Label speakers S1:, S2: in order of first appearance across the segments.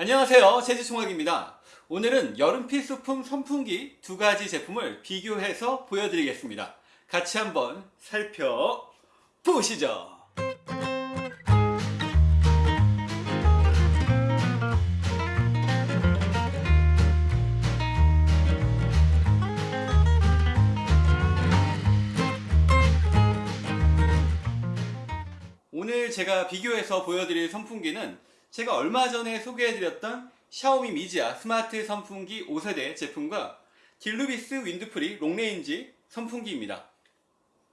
S1: 안녕하세요. 제주총학입니다. 오늘은 여름 필수품 선풍기 두 가지 제품을 비교해서 보여드리겠습니다. 같이 한번 살펴보시죠. 오늘 제가 비교해서 보여드릴 선풍기는 제가 얼마 전에 소개해드렸던 샤오미 미지아 스마트 선풍기 5세대 제품과 딜루비스 윈드프리 롱레인지 선풍기입니다.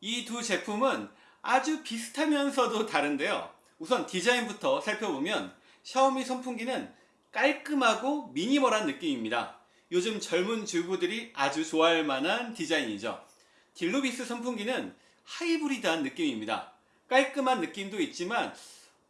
S1: 이 두 제품은 아주 비슷하면서도 다른데요. 우선 디자인부터 살펴보면 샤오미 선풍기는 깔끔하고 미니멀한 느낌입니다. 요즘 젊은 주부들이 아주 좋아할 만한 디자인이죠. 딜루비스 선풍기는 하이브리드한 느낌입니다. 깔끔한 느낌도 있지만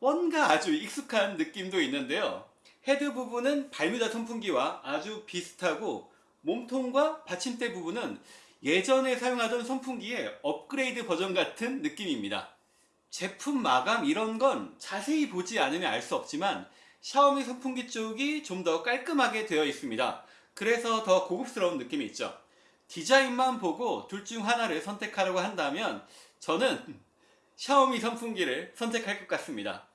S1: 뭔가 아주 익숙한 느낌도 있는데요. 헤드 부분은 발뮤다 선풍기와 아주 비슷하고 몸통과 받침대 부분은 예전에 사용하던 선풍기의 업그레이드 버전 같은 느낌입니다. 제품 마감 이런 건 자세히 보지 않으면 알 수 없지만 샤오미 선풍기 쪽이 좀 더 깔끔하게 되어 있습니다. 그래서 더 고급스러운 느낌이 있죠. 디자인만 보고 둘 중 하나를 선택하려고 한다면 저는 샤오미 선풍기를 선택할 것 같습니다.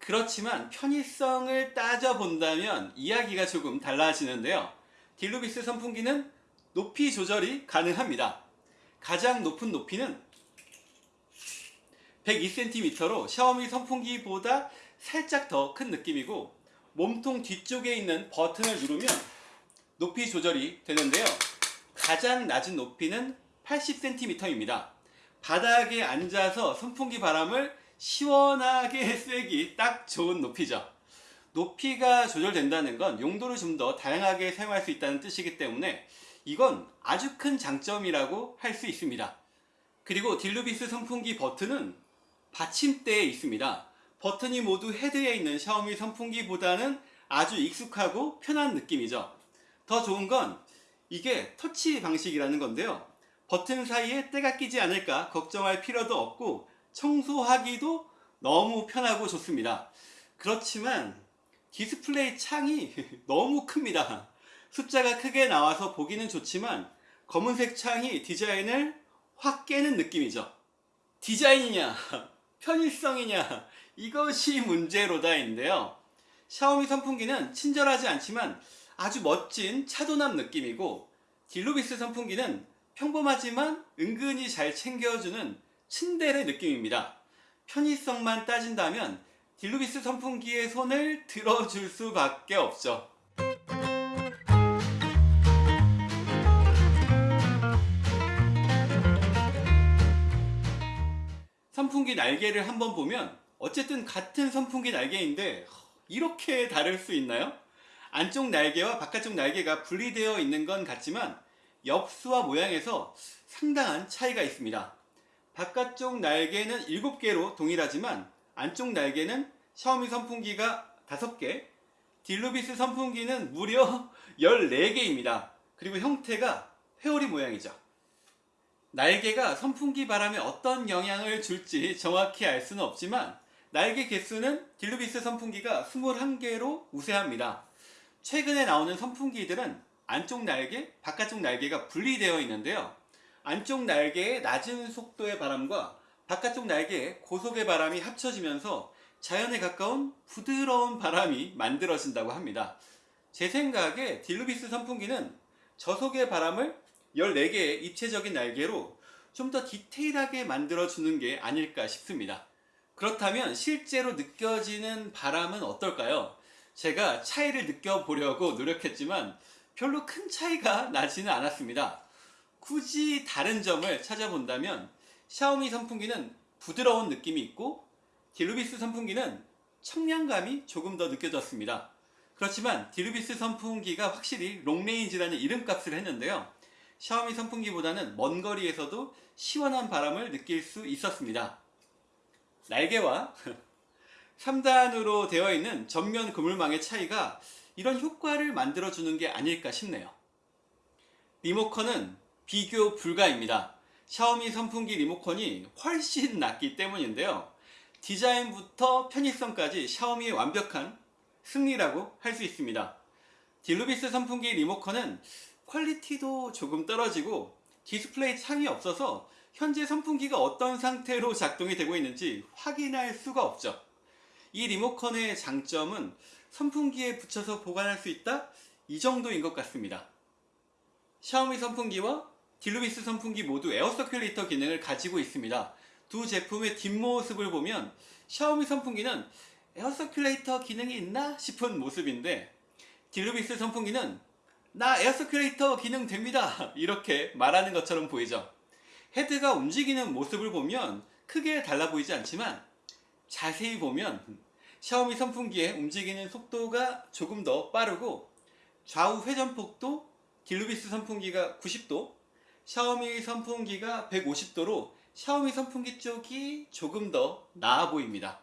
S1: 그렇지만 편의성을 따져본다면 이야기가 조금 달라지는데요. 딜루비스 선풍기는 높이 조절이 가능합니다. 가장 높은 높이는 102cm로 샤오미 선풍기보다 살짝 더 큰 느낌이고 몸통 뒤쪽에 있는 버튼을 누르면 높이 조절이 되는데요. 가장 낮은 높이는 80cm입니다. 바닥에 앉아서 선풍기 바람을 시원하게 쐬기 딱 좋은 높이죠. 높이가 조절된다는 건 용도를 좀 더 다양하게 사용할 수 있다는 뜻이기 때문에 이건 아주 큰 장점이라고 할 수 있습니다. 그리고 딜루비스 선풍기 버튼은 받침대에 있습니다. 버튼이 모두 헤드에 있는 샤오미 선풍기보다는 아주 익숙하고 편한 느낌이죠. 더 좋은 건 이게 터치 방식이라는 건데요. 버튼 사이에 때가 끼지 않을까 걱정할 필요도 없고 청소하기도 너무 편하고 좋습니다. 그렇지만 디스플레이 창이 너무 큽니다. 숫자가 크게 나와서 보기는 좋지만 검은색 창이 디자인을 확 깨는 느낌이죠. 디자인이냐 편의성이냐 이것이 문제로다 인데요. 샤오미 선풍기는 친절하지 않지만 아주 멋진 차도남 느낌이고 딜루비스 선풍기는 평범하지만 은근히 잘 챙겨주는 츤데레 느낌입니다. 편의성만 따진다면 딜루비스 선풍기의 손을 들어줄 수밖에 없죠. 선풍기 날개를 한번 보면 어쨌든 같은 선풍기 날개인데 이렇게 다를 수 있나요? 안쪽 날개와 바깥쪽 날개가 분리되어 있는 건 같지만 엽수와 모양에서 상당한 차이가 있습니다. 바깥쪽 날개는 7개로 동일하지만 안쪽 날개는 샤오미 선풍기가 5개, 딜루비스 선풍기는 무려 14개입니다. 그리고 형태가 회오리 모양이죠. 날개가 선풍기 바람에 어떤 영향을 줄지 정확히 알 수는 없지만 날개 개수는 딜루비스 선풍기가 21개로 우세합니다. 최근에 나오는 선풍기들은 안쪽 날개, 바깥쪽 날개가 분리되어 있는데요. 안쪽 날개의 낮은 속도의 바람과 바깥쪽 날개의 고속의 바람이 합쳐지면서 자연에 가까운 부드러운 바람이 만들어진다고 합니다. 제 생각에 딜루비스 선풍기는 저속의 바람을 14개의 입체적인 날개로 좀 더 디테일하게 만들어주는 게 아닐까 싶습니다. 그렇다면 실제로 느껴지는 바람은 어떨까요? 제가 차이를 느껴보려고 노력했지만 별로 큰 차이가 나지는 않았습니다. 굳이 다른 점을 찾아본다면 샤오미 선풍기는 부드러운 느낌이 있고 딜루비스 선풍기는 청량감이 조금 더 느껴졌습니다. 그렇지만 딜루비스 선풍기가 확실히 long range라는 이름값을 했는데요. 샤오미 선풍기보다는 먼 거리에서도 시원한 바람을 느낄 수 있었습니다. 날개와 3단으로 되어 있는 전면 그물망의 차이가 이런 효과를 만들어주는 게 아닐까 싶네요. 리모컨은 비교 불가입니다. 샤오미 선풍기 리모컨이 훨씬 낫기 때문인데요. 디자인부터 편의성까지 샤오미의 완벽한 승리라고 할 수 있습니다. 딜루비스 선풍기 리모컨은 quality도 조금 떨어지고 디스플레이 창이 없어서 현재 선풍기가 어떤 상태로 작동이 되고 있는지 확인할 수가 없죠. 이 리모컨의 장점은 선풍기에 붙여서 보관할 수 있다? 이 정도인 것 같습니다. 샤오미 선풍기와 딜루비스 선풍기 모두 air circulator 기능을 가지고 있습니다. 두 제품의 뒷모습을 보면 샤오미 선풍기는 air circulator 기능이 있나 싶은 모습인데 딜루비스 선풍기는 나 air circulator 기능 됩니다 이렇게 말하는 것처럼 보이죠 헤드가 움직이는 모습을 보면 크게 달라 보이지 않지만 자세히 보면 샤오미 선풍기의 움직이는 속도가 조금 더 빠르고 좌우 회전폭도 딜루비스 선풍기가 90도 샤오미 선풍기가 150도로 샤오미 선풍기 쪽이 조금 더 나아 보입니다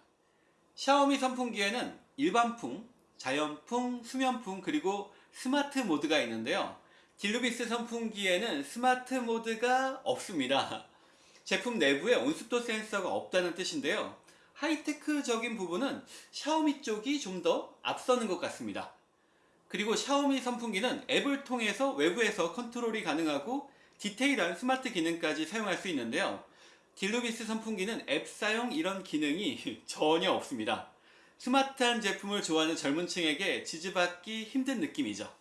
S1: 샤오미 선풍기에는 일반풍, 자연풍, 수면풍 그리고 스마트 모드가 있는데요. 딜루비스 선풍기에는 스마트 모드가 없습니다. 제품 내부에 온습도 센서가 없다는 뜻인데요. 하이테크적인 부분은 샤오미 쪽이 좀 더 앞서는 것 같습니다. 그리고 샤오미 선풍기는 앱을 통해서 외부에서 컨트롤이 가능하고 디테일한 스마트 기능까지 사용할 수 있는데요. 딜루비스 선풍기는 앱 사용 이런 기능이 전혀 없습니다. 스마트한 제품을 좋아하는 젊은 층에게 지지받기 힘든 느낌이죠.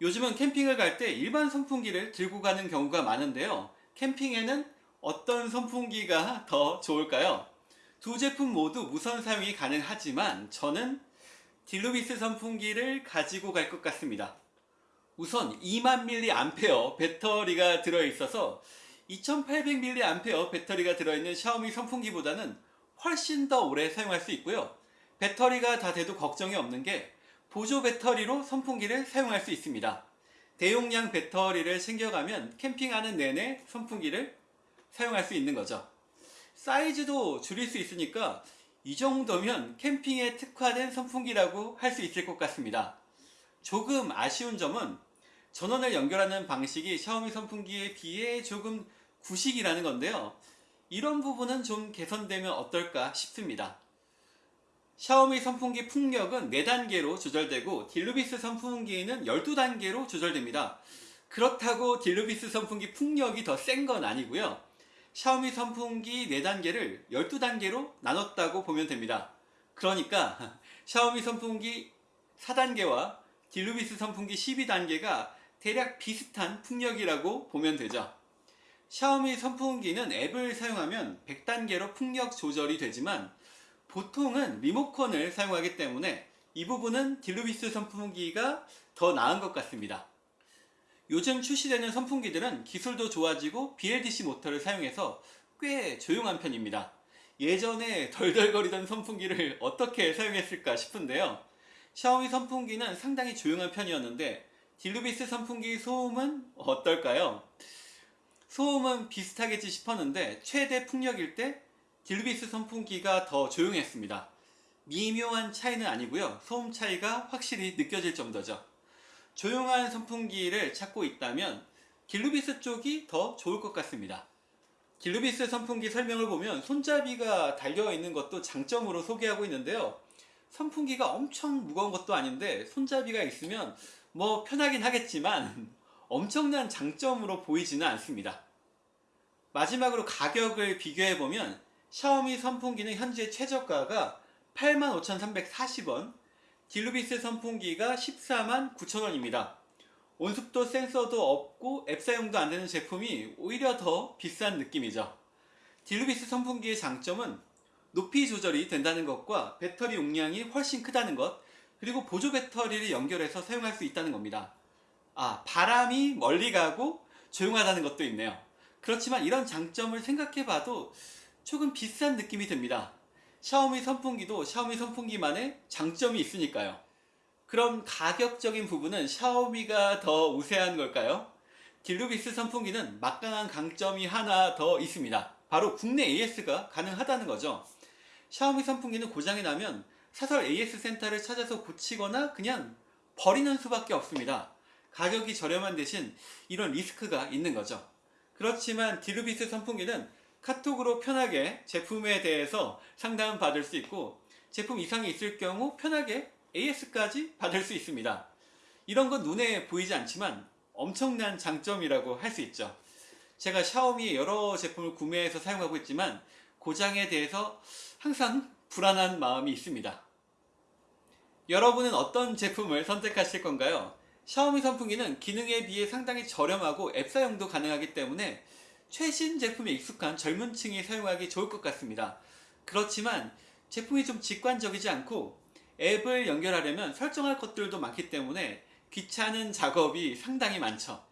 S1: 요즘은 캠핑을 갈 때 일반 선풍기를 들고 가는 경우가 많은데요. 캠핑에는 어떤 선풍기가 더 좋을까요? 두 제품 모두 무선 사용이 가능하지만 저는 딜루비스 선풍기를 가지고 갈 것 같습니다. 우선 2만 mAh 배터리가 들어있어서 2800mAh 배터리가 들어있는 샤오미 선풍기보다는 훨씬 더 오래 사용할 수 있고요. 배터리가 다 돼도 걱정이 없는 게 보조 배터리로 선풍기를 사용할 수 있습니다. 대용량 배터리를 챙겨가면 캠핑하는 내내 선풍기를 사용할 수 있는 거죠. 사이즈도 줄일 수 있으니까 이 정도면 캠핑에 특화된 선풍기라고 할 수 있을 것 같습니다. 조금 아쉬운 점은 전원을 연결하는 방식이 샤오미 선풍기에 비해 조금 구식이라는 건데요. 이런 부분은 좀 개선되면 어떨까 싶습니다. 샤오미 선풍기 풍력은 4단계로 조절되고 딜루비스 선풍기는 12단계로 조절됩니다. 그렇다고 딜루비스 선풍기 풍력이 더 센 건 아니고요. 샤오미 선풍기 4단계를 12단계로 나눴다고 보면 됩니다. 그러니까 샤오미 선풍기 4단계와 딜루비스 선풍기 12단계가 대략 비슷한 풍력이라고 보면 되죠. 샤오미 선풍기는 앱을 사용하면 100단계로 풍력 조절이 되지만 보통은 리모컨을 사용하기 때문에 이 부분은 딜루비스 선풍기가 더 나은 것 같습니다. 요즘 출시되는 선풍기들은 기술도 좋아지고 BLDC 모터를 사용해서 꽤 조용한 편입니다. 예전에 덜덜거리던 선풍기를 어떻게 사용했을까 싶은데요. 샤오미 선풍기는 상당히 조용한 편이었는데 딜루비스 선풍기 소음은 어떨까요? 소음은 비슷하겠지 싶었는데 최대 풍력일 때 딜루비스 선풍기가 더 조용했습니다. 미묘한 차이는 아니고요. 소음 차이가 확실히 느껴질 정도죠. 조용한 선풍기를 찾고 있다면 딜루비스 쪽이 더 좋을 것 같습니다. 딜루비스 선풍기 설명을 보면 손잡이가 달려 있는 것도 장점으로 소개하고 있는데요. 선풍기가 엄청 무거운 것도 아닌데 손잡이가 있으면 뭐 편하긴 하겠지만 엄청난 장점으로 보이지는 않습니다. 마지막으로 가격을 비교해보면 샤오미 선풍기는 현재 최저가가 85,340원, 딜루비스 선풍기가 14만 9천원입니다. 온습도 센서도 없고 앱 사용도 안 되는 제품이 오히려 더 비싼 느낌이죠. 딜루비스 선풍기의 장점은 높이 조절이 된다는 것과 배터리 용량이 훨씬 크다는 것, 그리고 보조 배터리를 연결해서 사용할 수 있다는 겁니다. 아, 바람이 멀리 가고 조용하다는 것도 있네요. 그렇지만 이런 장점을 생각해 봐도 조금 비싼 느낌이 듭니다. 샤오미 선풍기도 샤오미 선풍기만의 장점이 있으니까요. 그럼 가격적인 부분은 샤오미가 더 우세한 걸까요? 딜루비스 선풍기는 막강한 강점이 하나 더 있습니다. 바로 국내 AS가 가능하다는 거죠. 샤오미 선풍기는 고장이 나면 사설 AS 센터를 찾아서 고치거나 그냥 버리는 수밖에 없습니다. 가격이 저렴한 대신 이런 리스크가 있는 거죠. 그렇지만 딜루비스 선풍기는 카톡으로 편하게 제품에 대해서 상담 받을 수 있고 제품 이상이 있을 경우 편하게 AS까지 받을 수 있습니다. 이런 건 눈에 보이지 않지만 엄청난 장점이라고 할 수 있죠. 제가 샤오미의 여러 제품을 구매해서 사용하고 있지만 고장에 대해서 항상 불안한 마음이 있습니다. 여러분은 어떤 제품을 선택하실 건가요? 샤오미 선풍기는 기능에 비해 상당히 저렴하고 앱 사용도 가능하기 때문에 최신 제품에 익숙한 젊은 층이 사용하기 좋을 것 같습니다. 그렇지만 제품이 좀 직관적이지 않고 앱을 연결하려면 설정할 것들도 많기 때문에 귀찮은 작업이 상당히 많죠.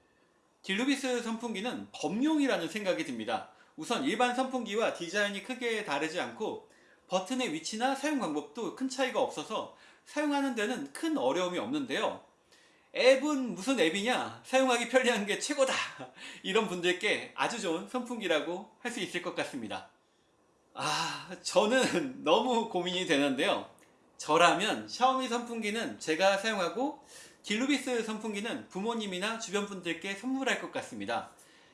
S1: 딜루비스 선풍기는 범용이라는 생각이 듭니다. 우선 일반 선풍기와 디자인이 크게 다르지 않고 버튼의 위치나 사용 방법도 큰 차이가 없어서 사용하는 데는 큰 어려움이 없는데요. 앱은 무슨 앱이냐? 사용하기 편리한 게 최고다! 이런 분들께 아주 좋은 선풍기라고 할 수 있을 것 같습니다. 아, 저는 너무 고민이 되는데요. 저라면 샤오미 선풍기는 제가 사용하고 딜루비스 선풍기는 부모님이나 주변 분들께 선물할 것 같습니다.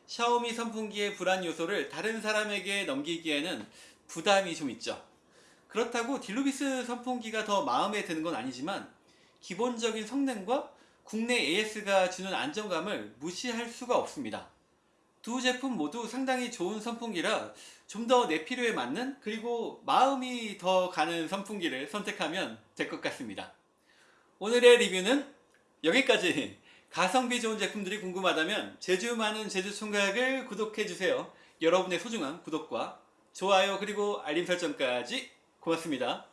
S1: 샤오미 선풍기의 불안 요소를 다른 사람에게 넘기기에는 부담이 좀 있죠. 그렇다고 딜루비스 선풍기가 더 마음에 드는 건 아니지만 기본적인 성능과 국내 AS가 주는 안정감을 무시할 수가 없습니다. 두 제품 모두 상당히 좋은 선풍기라 좀 더 내 필요에 맞는 그리고 마음이 더 가는 선풍기를 선택하면 될 것 같습니다. 오늘의 리뷰는 여기까지 가성비 좋은 제품들이 궁금하다면 제주 많은 제주 총각을 구독해주세요. 여러분의 소중한 구독과 좋아요 그리고 알림 설정까지 고맙습니다.